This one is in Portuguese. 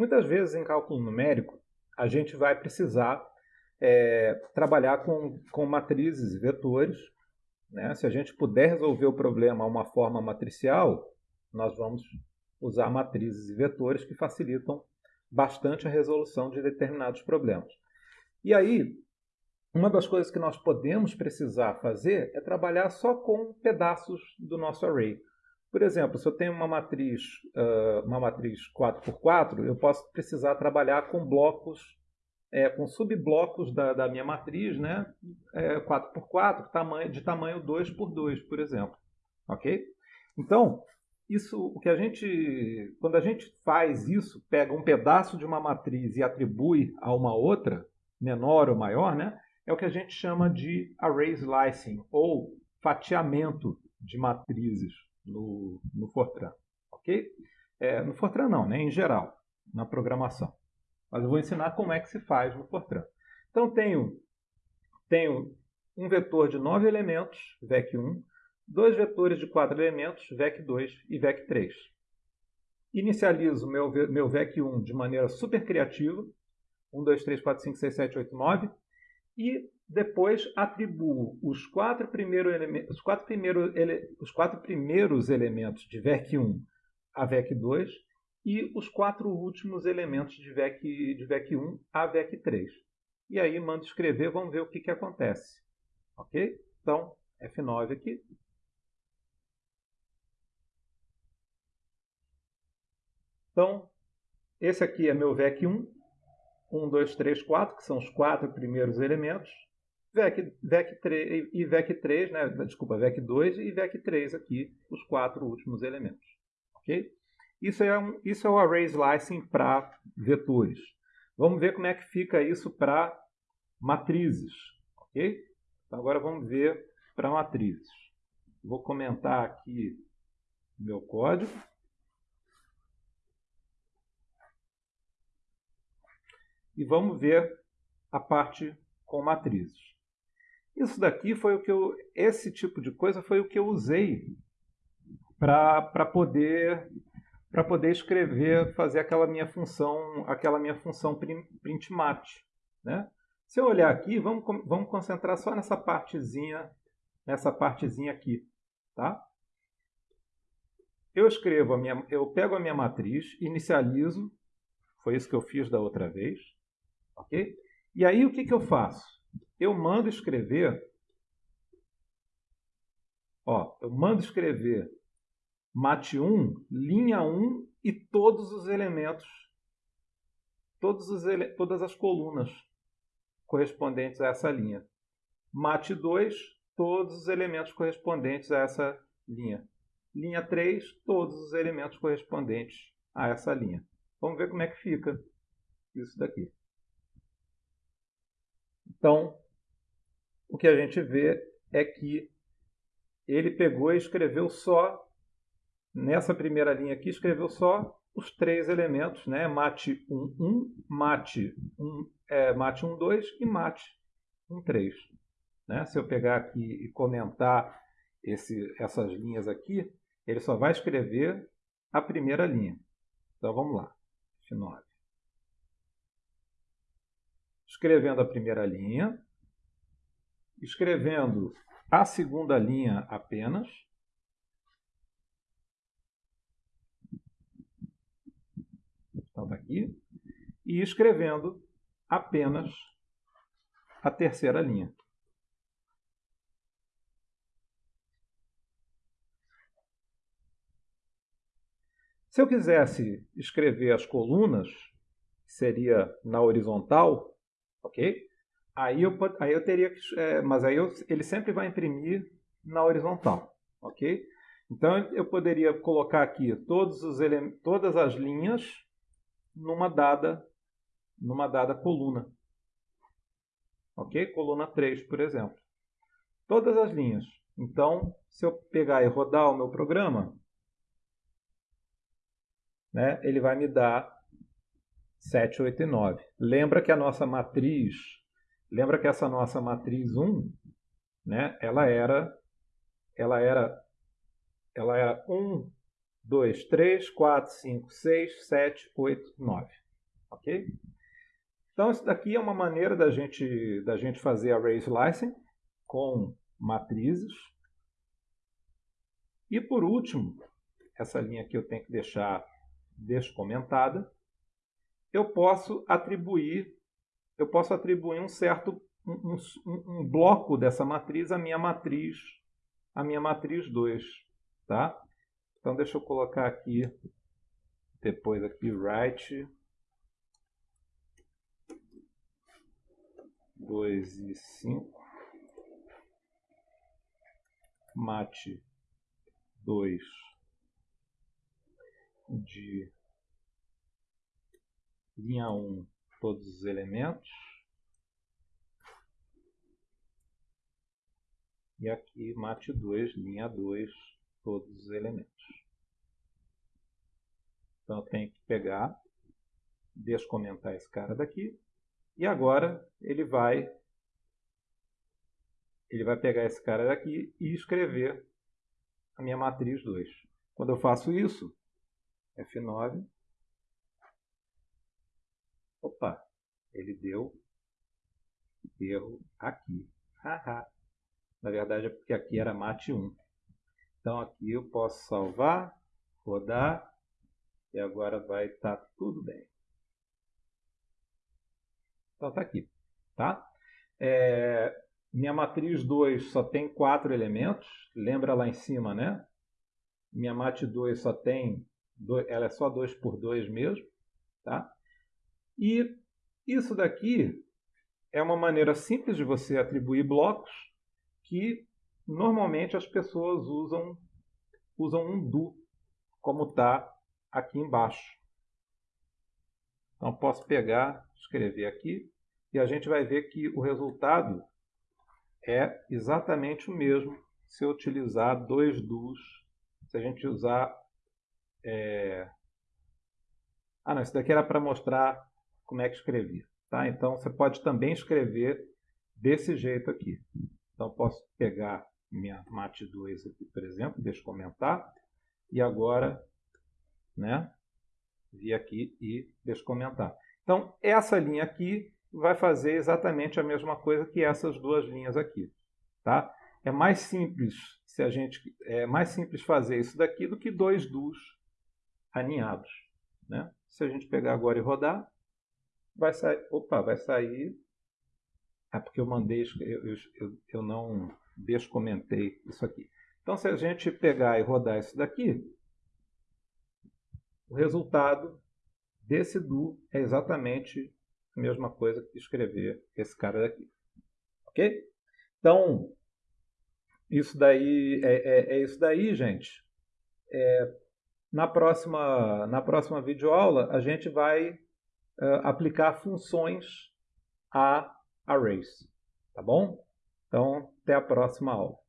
Muitas vezes em cálculo numérico, a gente vai precisar é, trabalhar com, com matrizes e vetores. Né? Se a gente puder resolver o problema de uma forma matricial, nós vamos usar matrizes e vetores que facilitam bastante a resolução de determinados problemas. E aí, uma das coisas que nós podemos precisar fazer é trabalhar só com pedaços do nosso array. Por exemplo, se eu tenho uma matriz, uma matriz 4x4, eu posso precisar trabalhar com blocos, é, com subblocos da, da, minha matriz, né? É, 4x4, tamanho, de tamanho 2x2, por exemplo. Ok? Então, isso, o que a gente, quando a gente faz isso, pega um pedaço de uma matriz e atribui a uma outra, menor ou maior, né? É o que a gente chama de array slicing, ou fatiamento de matrizes no, no Fortran, ok? É, no Fortran não, né? Em geral, na programação. Mas eu vou ensinar como é que se faz no Fortran. Então, tenho, tenho um vetor de nove elementos, VEC1, dois vetores de quatro elementos, VEC2 e VEC3. Inicializo meu, meu VEC1 de maneira super criativa, 1, 2, 3, 4, 5, 6, 7, 8, 9, e depois atribuo os quatro, primeiro os quatro, primeiro os quatro primeiros elementos de VEC1 a VEC2 e os quatro últimos elementos de VEC, de VEC1 a VEC3. E aí mando escrever, vamos ver o que, que acontece. Ok? Então, F9 aqui. Então, esse aqui é meu VEC1, 1, 2, 3, 4, que são os quatro primeiros elementos. VEC, VEC 3 e VEC 3, né? desculpa, VEC 2 e VEC 3 aqui, os quatro últimos elementos. Ok? Isso é, um, isso é o array slicing para vetores. Vamos ver como é que fica isso para matrizes. Ok? Então agora vamos ver para matrizes. Vou comentar aqui meu código. E vamos ver a parte com matrizes. Isso daqui foi o que eu, esse tipo de coisa foi o que eu usei para poder para poder escrever, fazer aquela minha função, aquela minha função printmat, né? Se eu olhar aqui, vamos, vamos concentrar só nessa partezinha, nessa partezinha aqui, tá? Eu escrevo a minha, eu pego a minha matriz, inicializo, foi isso que eu fiz da outra vez, ok? E aí o que, que eu faço? Eu mando escrever, ó, eu mando escrever mate1, linha 1 e todos os elementos, todos os ele, todas as colunas correspondentes a essa linha. Mate 2, todos os elementos correspondentes a essa linha. Linha 3, todos os elementos correspondentes a essa linha. Vamos ver como é que fica isso daqui. Então, o que a gente vê é que ele pegou e escreveu só, nessa primeira linha aqui, escreveu só os três elementos, né? mate 1, 1, mate 1, é, mate 1, 2 e mate 1, 3. Né? Se eu pegar aqui e comentar esse, essas linhas aqui, ele só vai escrever a primeira linha. Então vamos lá, F9. Escrevendo a primeira linha, escrevendo a segunda linha apenas. Estava tá aqui. E escrevendo apenas a terceira linha. Se eu quisesse escrever as colunas, seria na horizontal, ok? Aí eu, aí eu teria que. É, mas aí eu, ele sempre vai imprimir na horizontal, ok? Então eu poderia colocar aqui todos os todas as linhas numa dada, numa dada coluna. Ok? Coluna 3, por exemplo. Todas as linhas. Então, se eu pegar e rodar o meu programa, né, ele vai me dar 7, 8 e 9. Lembra que a nossa matriz Lembra que essa nossa matriz 1, né, ela era ela era ela era 1 2 3 4 5 6 7 8 9. ok? Então, isso daqui é uma maneira da gente, da gente fazer array slicing com matrizes. E por último, essa linha aqui eu tenho que deixar descomentada. Eu posso atribuir, eu posso atribuir um certo um, um, um bloco dessa matriz à minha matriz, à minha matriz 2, tá? Então deixa eu colocar aqui depois aqui write 2 e 5 mate 2 de linha 1 todos os elementos e aqui mate 2 linha 2 todos os elementos então eu tenho que pegar descomentar esse cara daqui e agora ele vai ele vai pegar esse cara daqui e escrever a minha matriz 2. Quando eu faço isso, F9, opa, ele deu erro aqui. Haha. Na verdade é porque aqui era mate 1. Então aqui eu posso salvar, rodar e agora vai estar tá tudo bem. Então está aqui. Tá? É, minha matriz 2 só tem quatro elementos. Lembra lá em cima, né? Minha mat 2 só tem, dois, ela é só 2 por 2 mesmo. Tá? E isso daqui é uma maneira simples de você atribuir blocos que normalmente as pessoas usam, usam um do, como está aqui embaixo. Então, posso pegar, escrever aqui, e a gente vai ver que o resultado é exatamente o mesmo se eu utilizar dois dos, se a gente usar... É... Ah, não, isso daqui era para mostrar como é que escrevia. Tá? Então, você pode também escrever desse jeito aqui. Então, posso pegar minha MAT2 aqui, por exemplo, deixa eu comentar, e agora né, vir aqui e descomentar. Então, essa linha aqui vai fazer exatamente a mesma coisa que essas duas linhas aqui. Tá? É mais simples se a gente é mais simples fazer isso daqui do que dois dos aninhados. Né? Se a gente pegar agora e rodar, vai sair. Opa, vai sair. É porque eu mandei, eu, eu, eu não descomentei isso aqui. Então, se a gente pegar e rodar isso daqui, o resultado desse do é exatamente a mesma coisa que escrever esse cara daqui. Ok? Então, isso daí é, é, é isso daí, gente. É, na próxima, na próxima videoaula, a gente vai uh, aplicar funções a arrays. Tá bom? Então, até a próxima aula.